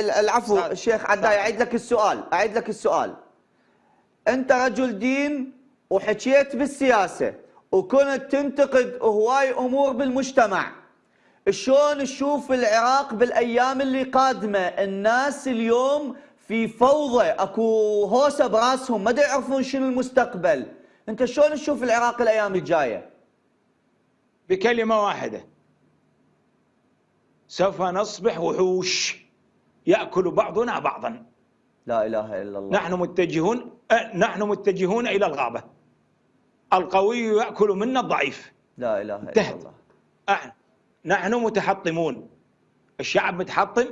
العفو. الشيخ عداي. أعيد لك السؤال أعيد لك السؤال. أنت رجل دين وحكيت بالسياسة وكنت تنتقد هواي أمور بالمجتمع. شلون تشوف العراق بالأيام اللي قادمة؟ الناس اليوم في فوضى أكو هوسة براسهم ما يعرفون شنو المستقبل. أنت شلون تشوف العراق الأيام الجاية؟ بكلمة واحدة. سوف نصبح وحوش. يأكل بعضنا بعضا. لا إله إلا الله. نحن متجهون نحن متجهون إلى الغابة. القوي يأكل منا الضعيف. لا إله إلا انتهت. الله. أه، نحن متحطمون. الشعب متحطم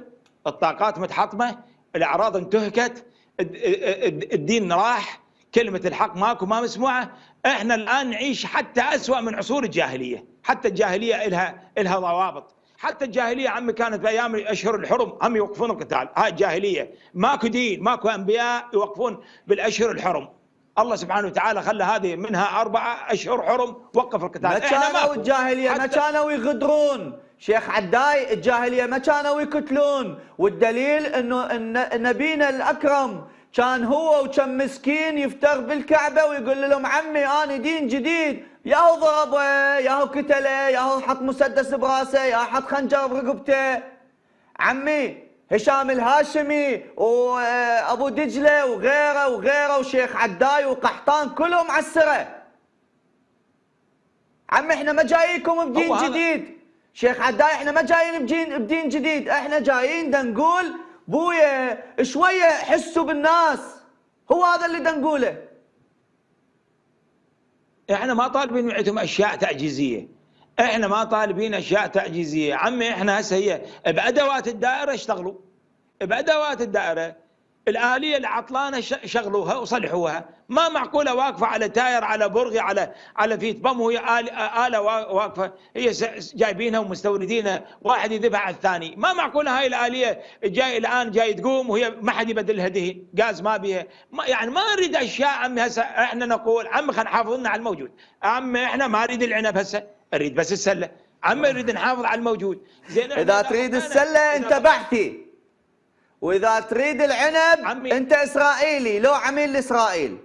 الطاقات متحطمة الأعراض انتهكت الد- الد- الدين راح كلمة الحق ماكو ما مسموعة. إحنا الآن نعيش حتى أسوأ من عصور الجاهلية. حتى الجاهلية إلها إلها ضوابط. حتى الجاهلية عمي كانت بأيام الأشهر الحرم هم يوقفون القتال. هاي الجاهلية. ماكو دين ماكو أنبياء يوقفون بالأشهر الحرم. الله سبحانه وتعالى خلى هذه منها أربعة أشهر حرم وقف القتال. ما كانوا ماكو. الجاهلية ما كانوا يغدرون. شيخ عداي الجاهلية ما كانوا يقتلون. والدليل إن نبينا الأكرم كان هو وكم مسكين يفتر بالكعبة ويقول لهم عمي أنا دين جديد. ياهو ضربه ياهو قتله ياهو حط مسدس براسه ياهو حط خنجر برقبته عمي هشام الهاشمي وابو دجلة وغيره وغيره وشيخ عداي وقحطان كلهم على السره عمي إحنا ما جاييكم بدين جديد. شيخ عداي إحنا ما جايين بدين بدين جديد. إحنا جايين دا نقول بويا شوية حسوا بالناس. هو هذا اللي دا نقوله إحنا ما طالبين معتهم أشياء تعجيزية. إحنا ما طالبين أشياء تعجيزية. عمي إحنا هسه هي بأدوات الدائرة اشتغلوا. بأدوات الدائرة عطلانه ش- شغلوها وصلحوها. ما معقولة واقفة على تاير على برغي على على فيت بم وهي آل- آلة وا- واقفة. هي جايبينها ومستوردينها. واحد يذبح على الثاني. ما معقولة هاي الآلية جاي الآن جاي تقوم وهي ما حد يبدلها دهن غاز ما بيها. ما يعني ما نريد أشياء عمي هسه إحنا نقول. عمي خلينا نحافظ لنا على الموجود. عمي إحنا ما نريد العنب هسه. نريد بس السلة. عمي نريد نحافظ على الموجود. زين إذا إذا تريد إذا انت بحثي وإذا تريد العنب عمي. أنت إسرائيلي لو عميل لاسرائيل